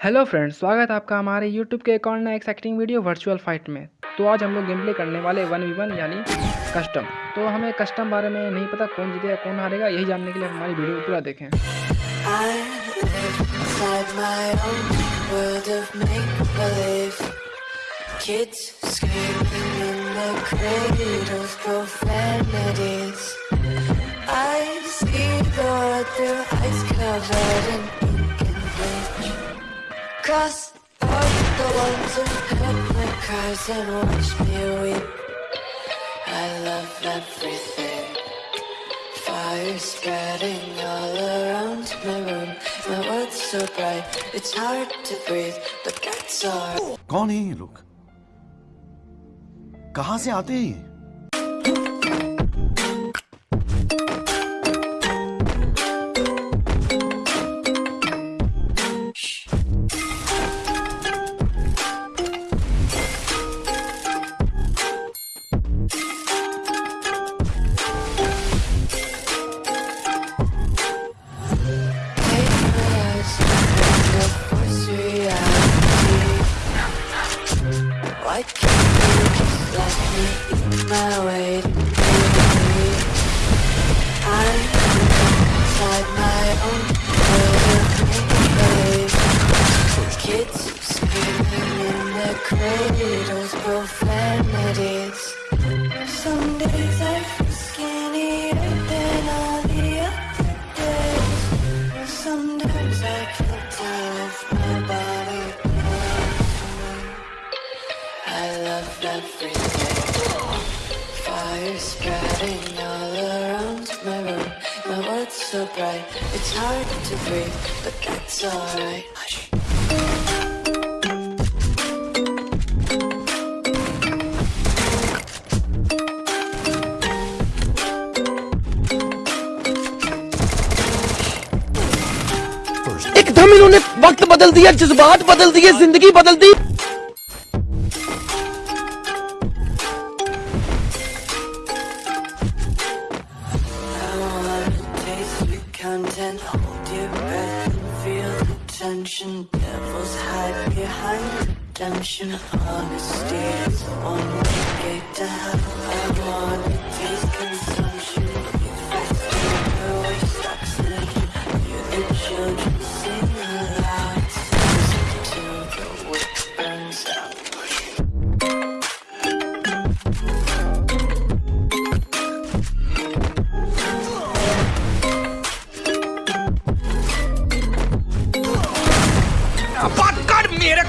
Hello friends, स्वागत है आपका हमारे यूट्यूब के अकाउंट में एक्साइटिंग वीडियो वर्चुअल फाइट में। तो आज हम लोग गेम प्ले करने वाले वन वी वन यानी कस्टम तो हमें कस्टम बारे में नहीं पता कौन जीतेगा, कौन हारेगा, यही जानने के लिए हमारी वीडियो पूरा देखें। I Cross out the ones who heard my cries and watch me weep I love everything Fire spreading all around my room. My world's so bright, it's hard to breathe, but that's alright. कौन है ये लोग कहां से आते हैं Why can't you let me my misery? I'm inside my own of. Kids screaming in their. Some days I feel skinnier than all the other days. I can't tell if my body I love everything. Fire spreading all around my room. My world's so bright, it's hard to breathe, but that's alright. Hush. एकदम इन्होंने वक्त बदल दिया जज्बात बदल दिए ज़िंदगी बदल दी attention Devils hide behind redemption. Honesty is the one way gate to hell. And one is consumption You're stuck slipping You're the children's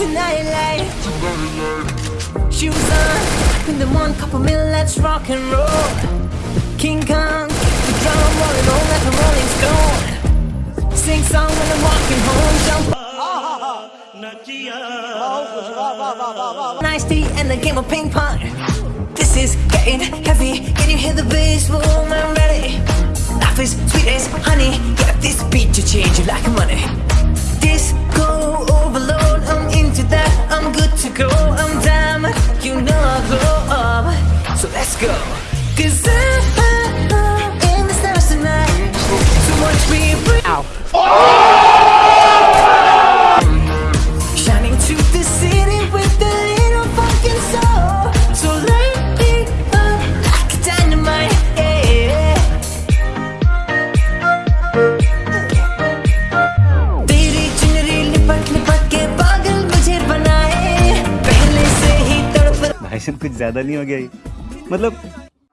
tonight light Shoes on, in the one cup of milk, let's rock and roll. King Kong, keep the drum rolling on like a rolling stone Sing song when I'm walking home, jump Nice tea and a game of ping pong. This is getting heavy, can you hear the bass? Boom, I'm ready. Life is sweet as honey. Get this beat to change you like money. Go. Cause I'm in the stars tonight. So watch me bring. Shining to the city with a little fucking soul. So light me up like dynamite. Yeah. तेरी चुनरी लिपट लिपट के पागल मुझे बनाए पहले से ही तड़प भाईजान कुछ ज़्यादा नहीं हो गया मतलब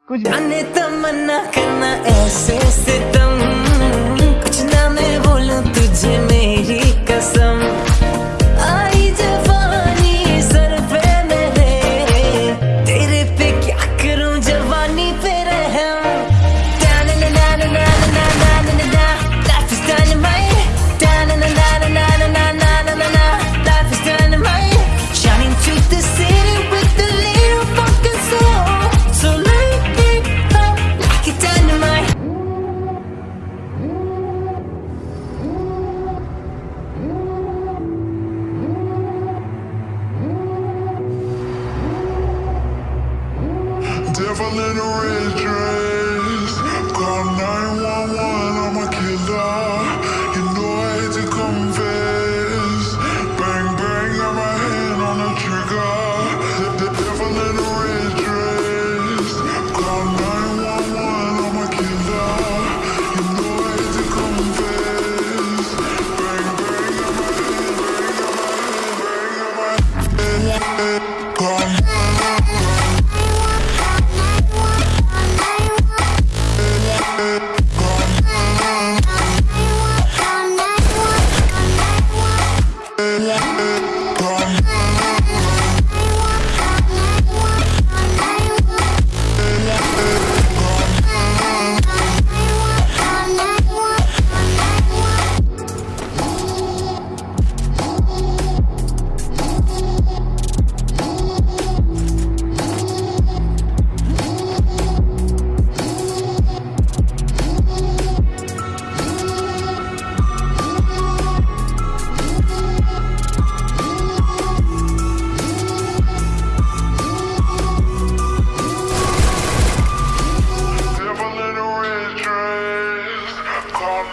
कुछ तमन्ना करना ऐसे से तुम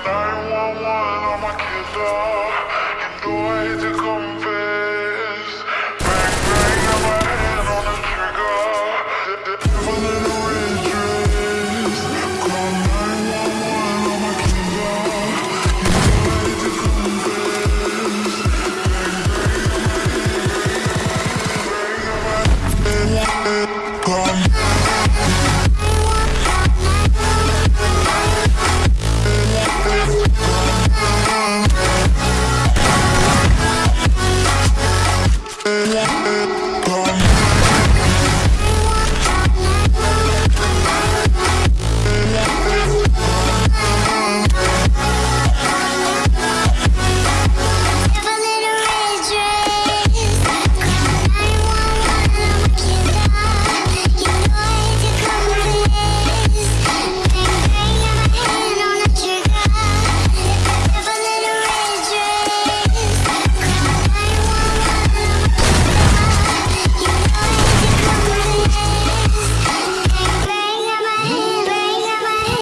911, all my kids are